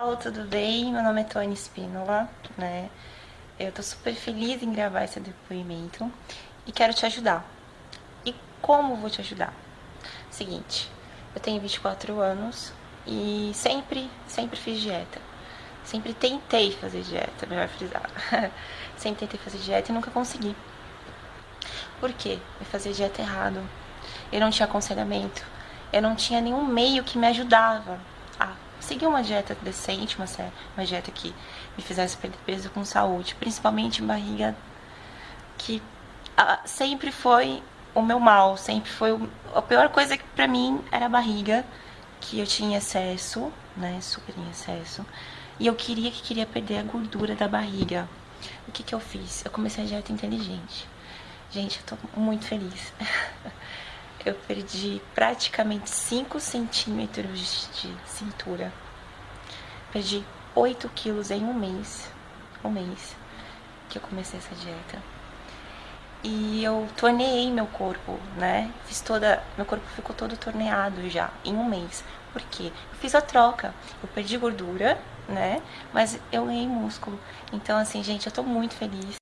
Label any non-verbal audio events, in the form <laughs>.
Olá, tudo bem? Meu nome é Tony Spínola, né? Eu tô super feliz em gravar esse depoimento e quero te ajudar. E como vou te ajudar? Seguinte, eu tenho 24 anos e sempre, sempre fiz dieta. Sempre tentei fazer dieta, melhor frisar. <laughs> sempre tentei fazer dieta e nunca consegui. Por quê? Eu fazia dieta errado. Eu não tinha aconselhamento. Eu não tinha nenhum meio que me ajudava seguir uma dieta decente, uma, uma dieta que me fizesse perder peso com saúde, principalmente barriga, que sempre foi o meu mal, sempre foi o, a pior coisa que pra mim era a barriga, que eu tinha excesso, né, super em excesso, e eu queria que queria perder a gordura da barriga. O que que eu fiz? Eu comecei a dieta inteligente. Gente, eu tô muito feliz. <laughs> eu perdi praticamente 5 centímetros de cintura. Perdi 8 quilos em um mês. Um mês que eu comecei essa dieta. E eu torneei meu corpo, né? Fiz toda. Meu corpo ficou todo torneado já, em um mês. Por quê? Eu fiz a troca. Eu perdi gordura, né? Mas eu ganhei músculo. Então, assim, gente, eu tô muito feliz.